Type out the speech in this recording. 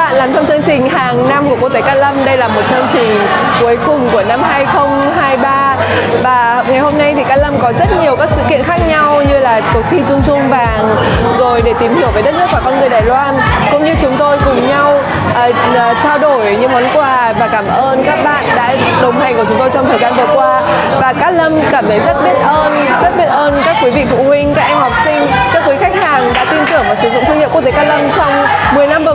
bạn làm trong chương trình hàng năm của quốc tế Cát Lâm. Đây là một chương trình cuối cùng của năm 2023 và ngày hôm nay thì Cát Lâm có rất nhiều các sự kiện khác nhau như là cuộc thi Trung Trung vàng rồi để tìm hiểu về đất nước và con người Đài Loan. Cũng như chúng tôi cùng nhau uh, trao đổi những món quà và cảm ơn các bạn đã đồng hành của chúng tôi trong thời gian vừa qua. Và Cát Lâm cảm thấy rất biết ơn rất biết ơn các quý vị phụ huynh các em học sinh các quý khách hàng đã tin tưởng và sử dụng thương hiệu quốc tế Cát Lâm trong 10 năm vừa